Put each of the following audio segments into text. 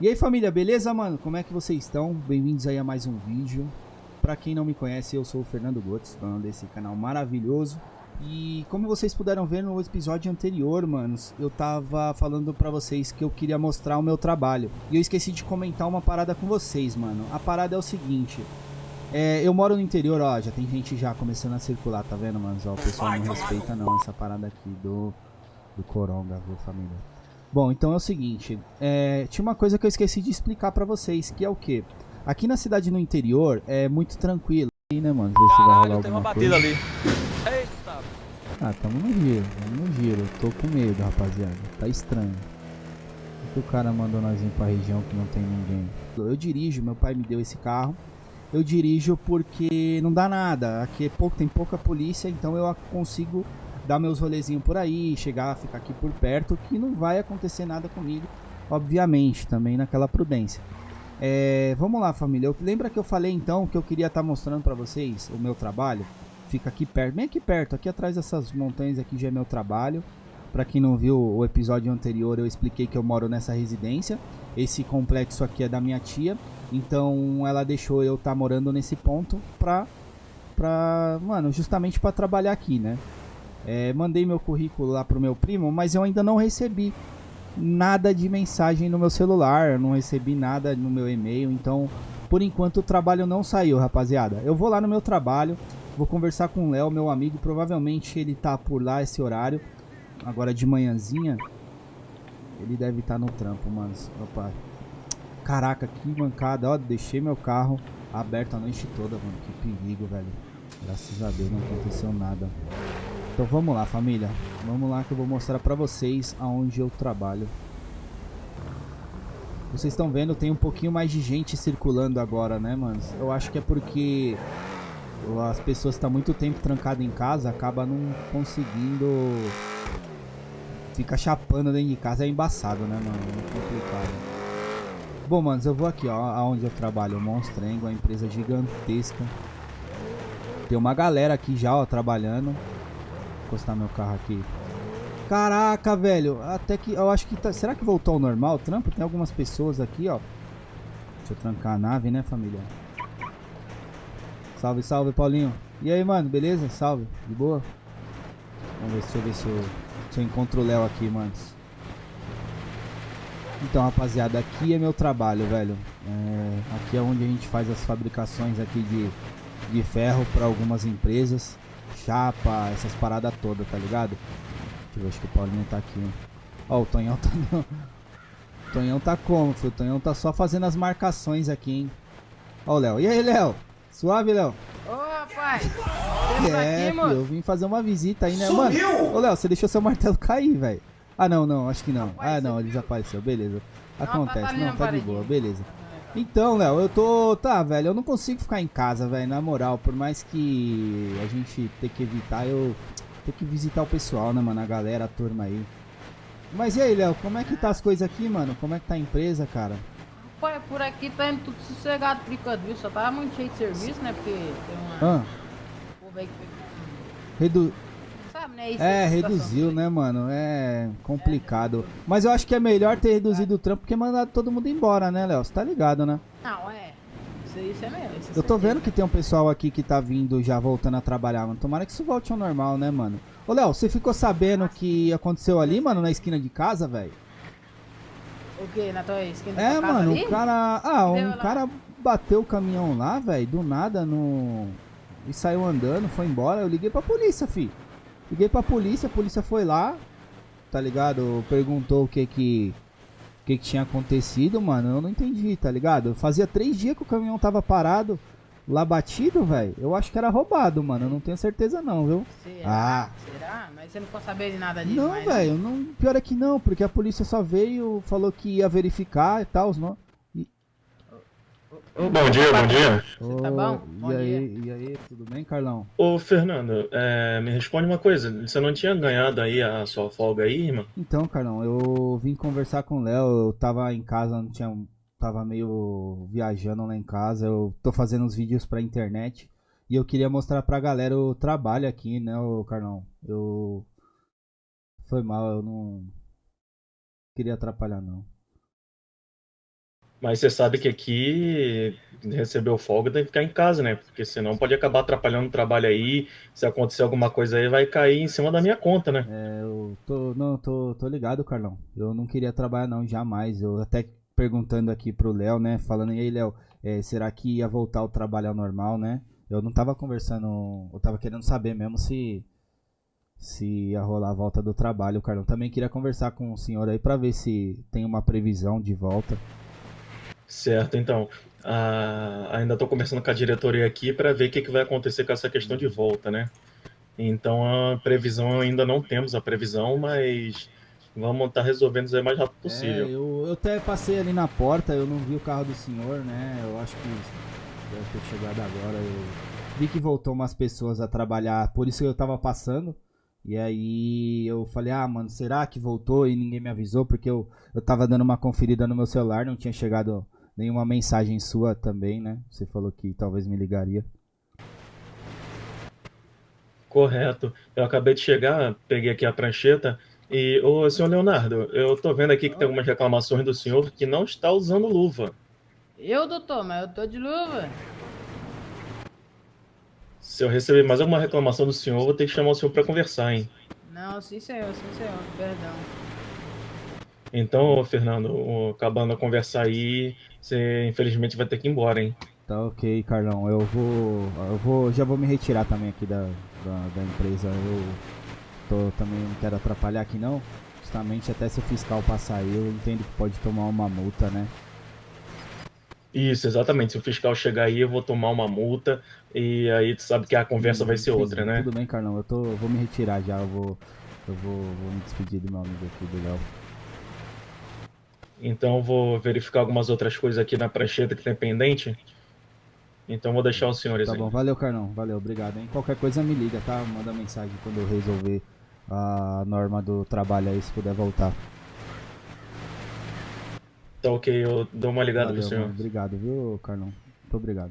E aí família, beleza mano? Como é que vocês estão? Bem-vindos aí a mais um vídeo. Pra quem não me conhece, eu sou o Fernando Gotes, dono desse canal maravilhoso. E como vocês puderam ver no episódio anterior, manos, eu tava falando pra vocês que eu queria mostrar o meu trabalho. E eu esqueci de comentar uma parada com vocês, mano. A parada é o seguinte... É, eu moro no interior, ó, já tem gente já começando a circular, tá vendo, mano? Ó, o pessoal não respeita não essa parada aqui do, do Coronga, viu, família? Bom, então é o seguinte, é, tinha uma coisa que eu esqueci de explicar pra vocês, que é o que? Aqui na cidade no interior é muito tranquilo, aí, né, mano? Ver se vai rolar tem uma alguma batida coisa. ali. Eita. Ah, tamo no giro, tamo no giro. Tô com medo, rapaziada. Tá estranho. Por que o cara mandou nós ir pra região que não tem ninguém? Eu dirijo, meu pai me deu esse carro. Eu dirijo porque não dá nada. Aqui é pouco, tem pouca polícia, então eu consigo dar meus rolezinhos por aí, chegar, ficar aqui por perto, que não vai acontecer nada comigo, obviamente, também naquela prudência. É, vamos lá, família. Eu, lembra que eu falei então que eu queria estar mostrando pra vocês o meu trabalho? Fica aqui perto, bem aqui perto, aqui atrás dessas montanhas aqui já é meu trabalho. Pra quem não viu o episódio anterior, eu expliquei que eu moro nessa residência. Esse complexo aqui é da minha tia. Então ela deixou eu estar morando nesse ponto pra, pra mano, justamente pra trabalhar aqui, né? É, mandei meu currículo lá pro meu primo, mas eu ainda não recebi nada de mensagem no meu celular, não recebi nada no meu e-mail, então por enquanto o trabalho não saiu, rapaziada. Eu vou lá no meu trabalho, vou conversar com o Léo, meu amigo, provavelmente ele tá por lá esse horário, agora de manhãzinha. Ele deve estar no trampo, mano. Opa. Caraca, que mancada, ó, deixei meu carro aberto a noite toda, mano. Que perigo, velho. Graças a Deus não aconteceu nada. Então vamos lá, família. Vamos lá que eu vou mostrar pra vocês aonde eu trabalho. Vocês estão vendo, tem um pouquinho mais de gente circulando agora, né, mano? Eu acho que é porque as pessoas estão muito tempo trancadas em casa, acaba não conseguindo fica chapando dentro de casa, é embaçado, né, mano? É complicado. Bom, manos, eu vou aqui, ó, aonde eu trabalho, Monstrengo, uma empresa gigantesca. Tem uma galera aqui já, ó, trabalhando. Encostar meu carro aqui. Caraca, velho, até que eu acho que tá... Será que voltou ao normal o trampo? Tem algumas pessoas aqui, ó. Deixa eu trancar a nave, né, família? Salve, salve, Paulinho. E aí, mano, beleza? Salve, de boa? Vamos ver, deixa eu ver se eu, se eu encontro o Léo aqui, manos. Então, rapaziada, aqui é meu trabalho, velho. É, aqui é onde a gente faz as fabricações aqui de, de ferro para algumas empresas. Chapa, essas paradas todas, tá ligado? Deixa eu ver, acho que o Paulinho tá aqui. Ó, o Tonhão tá... No... O Tonhão tá como, filho? O Tonhão tá só fazendo as marcações aqui, hein? Ó o Léo. E aí, Léo? Suave, Léo? Ô, rapaz! É, aqui, filho, eu vim fazer uma visita aí, né? Mano, Sumiu! ô Léo, você deixou seu martelo cair, velho. Ah, não, não, acho que não. Ah, Apareceu. não, ele desapareceu, beleza. Não, Acontece, tá não, tá de boa, beleza. Então, Léo, eu tô. Tá, velho, eu não consigo ficar em casa, velho, na moral. Por mais que a gente tenha que evitar, eu tenho que visitar o pessoal, né, mano? A galera, a turma aí. Mas e aí, Léo, como é que tá as coisas aqui, mano? Como é que tá a empresa, cara? Pô, por aqui tá indo tudo sossegado por enquanto, viu? Só tava muito cheio de serviço, né? Porque tem uma. Ah, redu... Sabe, né? Isso É, situação reduziu, né, mano? É complicado. Mas eu acho que é melhor ter reduzido o trampo que mandado todo mundo embora, né, Léo? Você tá ligado, né? Não, é. Isso, isso é mesmo. isso é Eu tô vendo que tem um pessoal aqui que tá vindo já voltando a trabalhar, mano. Tomara que isso volte ao normal, né, mano? Ô, Léo, você ficou sabendo o que aconteceu ali, mano, na esquina de casa, velho? O que? Na tua esquina É, tua casa mano, ali? o cara. Ah, Deu um lá. cara bateu o caminhão lá, velho, do nada no. E saiu andando, foi embora. Eu liguei pra polícia, fi. Liguei pra polícia, a polícia foi lá, tá ligado? Perguntou o que que. O que que tinha acontecido, mano. Eu não entendi, tá ligado? Fazia três dias que o caminhão tava parado, lá batido, velho. Eu acho que era roubado, mano. Eu não tenho certeza, não, viu? Será? Ah. Será? Mas você não ficou sabendo de nada disso, Não, mas- velho, não, pior é que não, porque a polícia só veio, falou que ia verificar e tal, não. Bom dia, bom dia. Você tá bom? E Bom aí, e aí, tudo bem, Carlão? Ô, Fernando, é, me responde uma coisa. Você não tinha ganhado aí a sua folga aí, irmão? Então, Carlão, eu vim conversar com o Léo, eu tava em casa, não tinha. Tava meio viajando lá em casa, eu tô fazendo uns vídeos pra internet e eu queria mostrar pra galera o trabalho aqui, né, ô Carlão? Eu. Foi mal, eu não. Queria atrapalhar, não. Mas você sabe que aqui recebeu folga tem que ficar em casa, né? Porque senão pode acabar atrapalhando o trabalho aí. Se acontecer alguma coisa aí, vai cair em cima da minha conta, né? É, eu tô, não, tô, tô ligado, Carlão. Eu não queria trabalhar não, jamais. Eu até perguntando aqui pro Léo, né? Falando, e aí, Léo, é, será que ia voltar ao trabalho ao normal, né? Eu não tava conversando, eu tava querendo saber mesmo se se ia rolar a volta do trabalho, o Carlão. Também queria conversar com o senhor aí para ver se tem uma previsão de volta. Certo, então. Ah, ainda estou conversando com a diretoria aqui para ver o que, que vai acontecer com essa questão de volta, né? Então a previsão ainda não temos a previsão, mas vamos estar tá resolvendo isso o mais rápido possível. É, eu, eu até passei ali na porta, eu não vi o carro do senhor, né? Eu acho que deve ter chegado agora. Eu vi que voltou umas pessoas a trabalhar, por isso eu tava passando. E aí eu falei, ah, mano, será que voltou e ninguém me avisou? Porque eu, eu tava dando uma conferida no meu celular, não tinha chegado nenhuma mensagem sua também, né? Você falou que talvez me ligaria. Correto. Eu acabei de chegar, peguei aqui a prancheta e, ô, senhor Leonardo, eu tô vendo aqui que tem algumas reclamações do senhor que não está usando luva. Eu, doutor, mas eu tô de luva. Se eu receber mais alguma reclamação do senhor, vou ter que chamar o senhor para conversar, hein? Não, sim senhor, sim senhor, perdão. Então, Fernando, acabando a conversa aí, você infelizmente vai ter que ir embora, hein? Tá ok, Carlão. Eu vou. Eu vou. Já vou me retirar também aqui da, da, da empresa. Eu tô, também não quero atrapalhar aqui não. Justamente até se o fiscal passar aí, eu entendo que pode tomar uma multa, né? Isso, exatamente. Se o fiscal chegar aí, eu vou tomar uma multa e aí tu sabe que a conversa vai ser outra, né? Tudo bem, Carlão. Eu tô, eu vou me retirar já. Eu vou, eu vou, vou me despedir do meu amigo aqui, do Léo. Então vou verificar algumas outras coisas aqui na prancheta que tem pendente. Então vou deixar os senhores tá aí. Tá bom, valeu, Carlão. Valeu, obrigado, hein? Qualquer coisa me liga, tá? Manda mensagem quando eu resolver a norma do trabalho aí, se puder voltar. Tá ok, eu dou uma ligada Valeu, pro senhor. Mano, obrigado, viu, Carlão? Muito obrigado.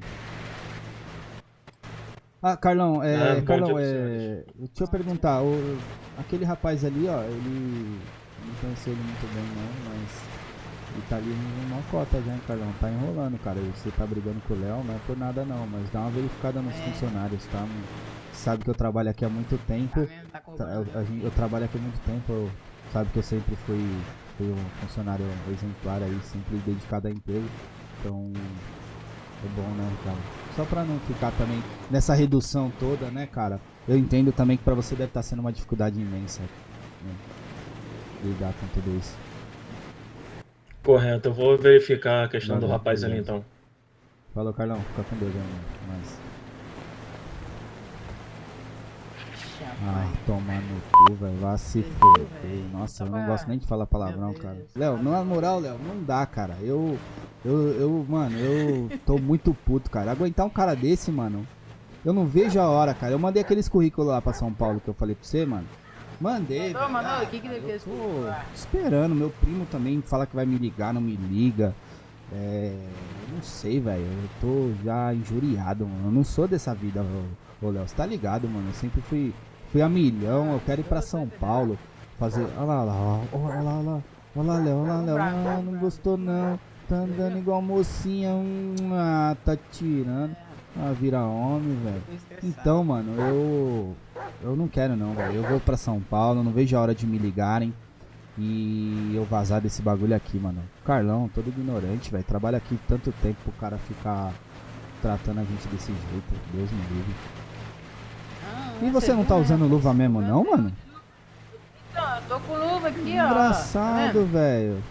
Ah, Carlão, é, ah, Carlão, é, deixa eu perguntar, o, aquele rapaz ali, ó, ele não conheceu ele muito bem não, mas ele tá ali numa cota já, hein, Carlão, tá enrolando, cara, você tá brigando com o Léo, não é por nada não, mas dá uma verificada nos é. funcionários, tá? Sabe que eu trabalho aqui há muito tempo, tá tá, eu, eu, trabalho aqui há muito tempo, eu, sabe que eu sempre fui fui um funcionário exemplar aí, sempre dedicado à empresa. Então é bom, né, cara? Só pra não ficar também nessa redução toda, né, cara? Eu entendo também que pra você deve estar tá sendo uma dificuldade imensa né? lidar com tudo isso. Correto, eu vou verificar a questão Valeu, do rapaz beleza. ali então. Falou, Carlão. Fica com Deus, amigo. Mas... Ai, toma no cu, velho. Vá se foder. Nossa, eu não gosto nem de falar palavrão, cara. Léo, na moral, Léo, não dá, cara. Eu, eu, eu, mano, eu tô muito puto, cara. Aguentar um cara desse, mano. Eu não vejo a hora, cara. Eu mandei aqueles currículos lá pra São Paulo que eu falei pra você, mano. Mandei. Não, mano, o que que deve esperando. Meu primo também fala que vai me ligar, não me liga. É. Não sei, velho. Eu tô já injuriado, mano. Eu não sou dessa vida, ô Léo. Você tá ligado, mano? Eu sempre fui Fui a milhão, eu quero ir pra São Paulo. Fazer. Olha lá, olha lá, olha lá, olha lá. Olha lá, Léo, olha lá, Léo. Ah, não gostou não. Tá andando igual mocinha. Hum, ah, tá tirando. Ah, vira homem, velho. Então, mano, eu. Eu não quero não, velho. Eu vou pra São Paulo, não vejo a hora de me ligarem. E eu vazar desse bagulho aqui, mano. Carlão, todo ignorante, velho. Trabalha aqui tanto tempo pro cara ficar tratando a gente desse jeito. Deus me livre. E você não tá usando luva mesmo não, mano? Então, eu tô com luva aqui, ó. Engraçado, tá velho.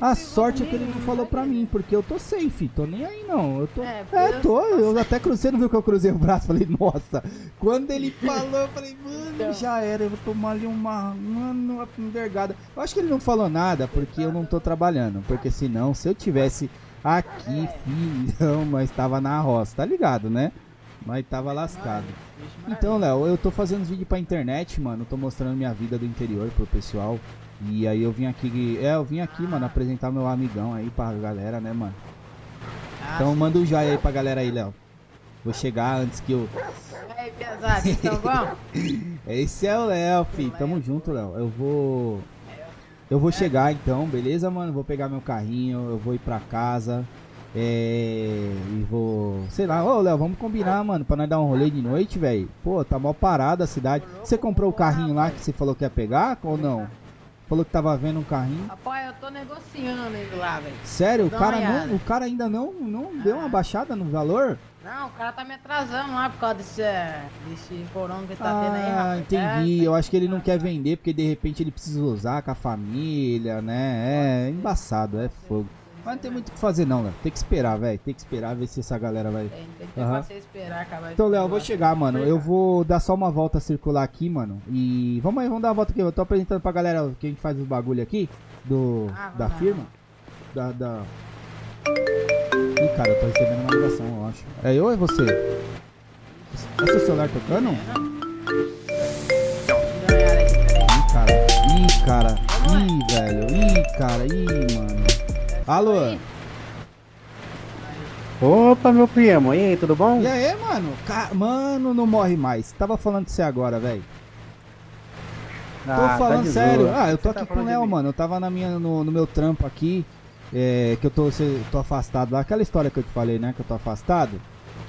A sorte é que ele não falou pra mim, porque eu tô safe, tô nem aí não. Eu tô. É, é tô. Eu até cruzei, não viu que eu cruzei o braço? Falei, nossa. Quando ele falou, eu falei, mano, já era, eu vou tomar ali uma. Mano, uma envergada. Eu acho que ele não falou nada, porque eu não tô trabalhando. Porque senão, se eu tivesse aqui, filhão, mas tava na roça, tá ligado, né? Mas tava lascado. Então, Léo, eu tô fazendo vídeo pra internet, mano. Tô mostrando minha vida do interior pro pessoal. E aí eu vim aqui. É, eu vim aqui, mano, apresentar meu amigão aí pra galera, né, mano? Então manda um joia aí pra galera aí, Léo. Vou chegar antes que eu. E aí, pesado, estão bom? Esse é o Léo, fi. Tamo junto, Léo. Eu vou. Eu vou chegar então, beleza, mano? Vou pegar meu carrinho, eu vou ir pra casa. É. E vou. Sei lá, ô Léo, vamos combinar, mano, pra nós dar um rolê de noite, velho. Pô, tá mal parada a cidade. Você comprou o carrinho lá que você falou que ia pegar ou não? Falou que tava vendo um carrinho. Rapaz, eu tô negociando indo lá, velho. Sério? O cara, não, o cara ainda não, não deu uma baixada no valor? Não, o cara tá me atrasando lá por causa desse, eh, desse porão que tá tendo aí, Ah, rapaz. entendi. É, Eu acho que ele não quer vender porque de repente ele precisa usar com a família, né? É embaçado, é fogo. Mas não tem muito o que fazer não, Léo. Tem que esperar, velho. Tem que esperar ver se essa galera vai. Tem, tem que ter você esperar acabar Então, Léo, eu vou chegar, mano. Eu vou dar só uma volta circular aqui, mano. E vamos aí, vamos dar uma volta aqui. Eu tô apresentando pra galera que a gente faz os bagulho aqui do Ah, da lá. firma. Da, da. Ih, cara, eu tô recebendo uma ligação, eu acho. É eu ou é você? É seu celular tocando? Peraí. Ih, cara. Ih, cara. Ih, velho. Ih, cara. Ih, mano. Alô? Aí. Opa, meu primo, e aí, tudo bom? E aí, mano? Ca- Mano, não morre mais. Tava falando de você agora, velho. Tô Ah, tá falando de sério. Ah, eu tô Você tá aqui com o Léo, mano. Eu tava na minha, no, no meu trampo aqui. é, que eu tô, cê- tô afastado lá. Aquela história que eu te falei, né? Que eu tô afastado.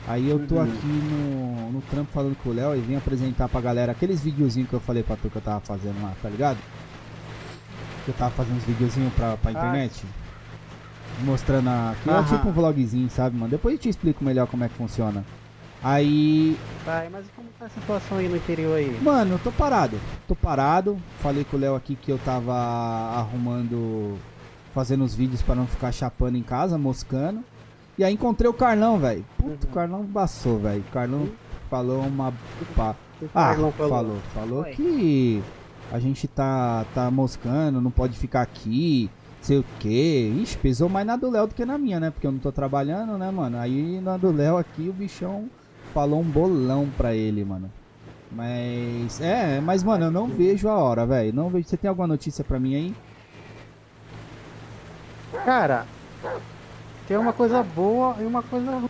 Aí eu tô Uhum. aqui no, no trampo falando com o Léo e vim apresentar pra galera aqueles videozinhos que eu falei pra tu que eu tava fazendo lá, tá ligado? Que eu tava fazendo uns videozinhos pra, pra Ah. Mostrando aqui. É Aham. tipo um vlogzinho, sabe, mano? Depois eu te explico melhor como é que funciona. Aí Vai, mas como tá a situação aí no interior aí? Mano, eu tô parado. Tô parado. Falei com o Léo aqui que eu tava arrumando. Fazendo os vídeos pra não ficar chapando em casa, moscando. E aí encontrei o Carlão, velho. Puta, o Uhum. Carlão embaçou, velho. O Carlão falou uma. Pá. O que o Ah, falou. Falou Oi. que a gente tá, tá moscando, não pode ficar aqui, sei o que. Ixi, pesou mais na do Léo do que na minha, né? Porque eu não tô trabalhando, né, mano? Aí na do Léo aqui o bichão falou um bolão pra ele, mano. Mas, é, mas, mano, eu não vejo a hora, velho. Não vejo. Você tem alguma notícia pra mim aí? Cara, tem uma coisa boa e uma coisa ruim.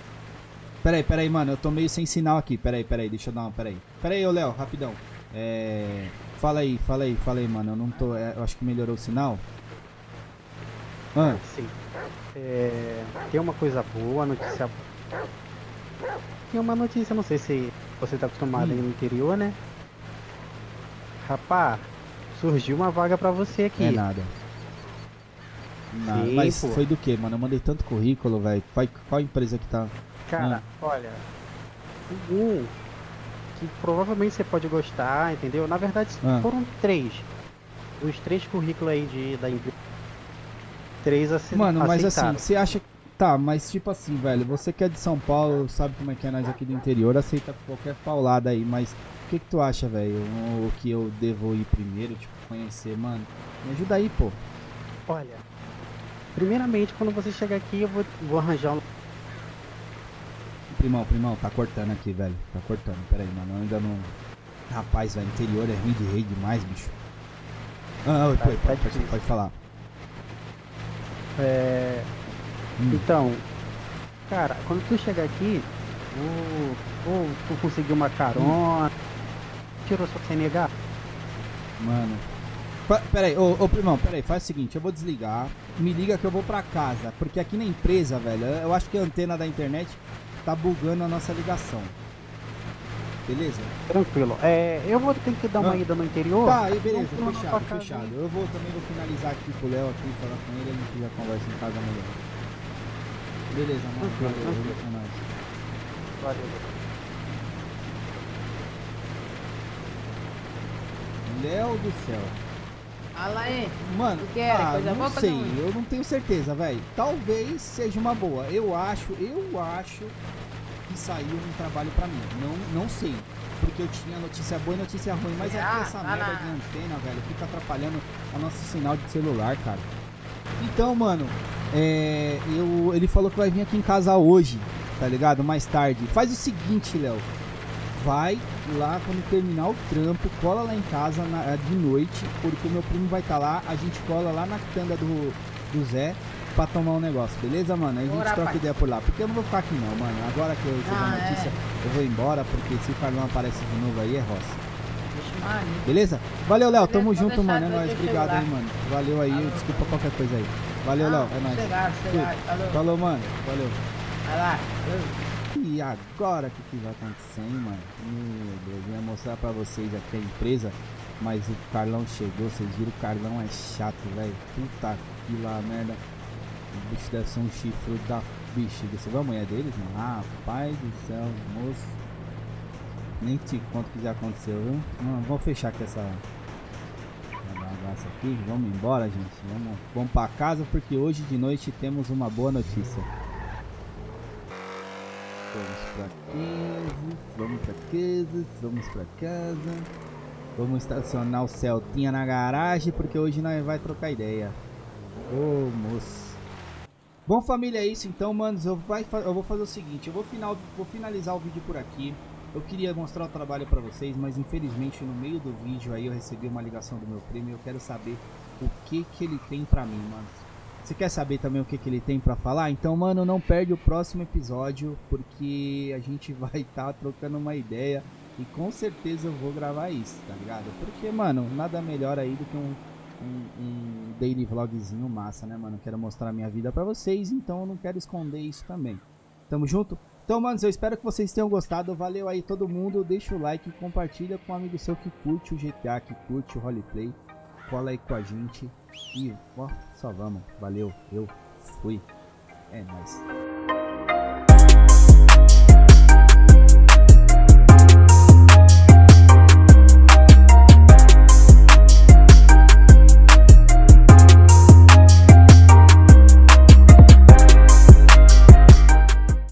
Peraí, peraí, mano, eu tô meio sem sinal aqui. Peraí, peraí, deixa eu dar uma. Peraí. Peraí, ô Léo, rapidão. É. Fala aí, fala aí, fala aí, mano. Eu não tô. é, eu acho que melhorou o sinal. Ah, Sim. É, tem uma coisa boa, notícia Tem uma notícia, não sei se você tá acostumado aí no interior, né? Rapá, surgiu uma vaga pra você aqui. é nada. Nada. Sim, Mas pô. foi do que, mano? Eu mandei tanto currículo, velho. Qual, qual empresa que tá? Cara, olha, um que provavelmente você pode gostar, entendeu? Na verdade, Ah. foram três. Os três currículos aí de, da empresa. Três ace- Mano, mas assim, aceitaram. você acha. Tá, mas tipo assim, velho, você que é de São Paulo, sabe como é que é nós aqui do interior, aceita qualquer paulada aí, mas o que que tu acha, velho? O que eu devo ir primeiro, tipo, conhecer, mano? Me ajuda aí, pô. Olha, primeiramente, quando você chegar aqui, eu vou, vou arranjar um. Primão, primão, tá cortando aqui, velho. Tá cortando, pera aí, mano. Eu ainda não. Rapaz, velho, interior é ruim de rei demais, bicho. Ah, Tá- pode, tá pode, difícil. pode falar. É, Hum. Então, cara, quando tu chegar aqui, ou, ou tu conseguir uma carona, tirou sua CNH, Mano. Fa- Pera aí, ô, ô primão, pera aí, faz o seguinte, eu vou desligar, me liga que eu vou pra casa, porque aqui na empresa, velho, eu acho que a antena da internet tá bugando a nossa ligação. Beleza? tranquilo. É, eu vou ter que dar uma Ah. ida no interior. Tá, aí beleza, lá fechado, fechado. Eu vou também vou finalizar aqui com o Léo aqui, falar com ele, a gente já conversa em casa melhor. Beleza, mano. Tranquilo, Valeu, tranquilo. é nóis. Valeu. Léo do céu. Fala aí. Mano, que era? ah, Coisa não sei, eu não tenho certeza, velho. Talvez seja uma boa. Eu acho, eu acho que saiu um trabalho pra mim. Não, não sei. Porque eu tinha notícia boa e notícia ruim, mas é Ah, que essa tá merda na- de antena, velho, fica atrapalhando o nosso sinal de celular, cara. Então, mano, é, eu, ele falou que vai vir aqui em casa hoje, tá ligado? Mais tarde. Faz o seguinte, Léo. Vai lá quando terminar o trampo, cola lá em casa na- de noite, porque o meu primo vai estar lá, a gente cola lá na quitanda do, do Zé pra tomar um negócio, beleza, mano? Aí a gente Bora, troca pai. ideia por lá. Porque eu não vou ficar aqui não, mano. Agora que eu recebi Ah, a notícia, eu vou embora, porque se o Carlão aparece de novo aí é roça. Beleza? Valeu, Léo. Tamo junto, mano. É nóis. Obrigado aí, mano. Valeu aí. Falou. Desculpa qualquer coisa aí. Valeu, Não, Léo. É nóis. Falou. Falou, mano. Valeu. Vai lá. Falou. E agora que, que vai acontecer, hein, mano? Meu Deus, eu ia mostrar pra vocês aqui a empresa, mas o Carlão chegou, vocês viram, o Carlão é chato, velho. Puta que lá, merda. O bicho deve ser um chifre da bexiga. Você viu a mulher deles, mano? Ah, pai do céu, moço. Nem te conto o que já aconteceu, viu? Não, vamos fechar com essa, bagaça aqui. Vamos embora, gente. Vamos, vamos pra casa porque hoje de noite temos uma boa notícia. Vamos pra casa, vamos pra casa, vamos pra casa. Vamos estacionar o Celtinha na garagem porque hoje nós vai trocar ideia. Ô moço. Bom família, é isso então, manos. Eu, vai, eu vou fazer o seguinte, eu vou, final, vou finalizar o vídeo por aqui. Eu queria mostrar o trabalho pra vocês, mas infelizmente no meio do vídeo aí eu recebi uma ligação do meu primo e eu quero saber o que que ele tem pra mim, mano. Você quer saber também o que, que ele tem pra falar? Então, mano, não perde o próximo episódio, porque a gente vai estar trocando uma ideia e com certeza eu vou gravar isso, tá ligado? Porque, mano, nada melhor aí do que um, um, um daily vlogzinho massa, né, mano? Quero mostrar a minha vida pra vocês, então eu não quero esconder isso também. Tamo junto? Então, manos, eu espero que vocês tenham gostado. Valeu aí todo mundo. Deixa o like, compartilha com um amigo seu que curte o GTA, que curte o roleplay. Cola aí com a gente. E, ó, só vamos. Valeu, eu fui. É nóis.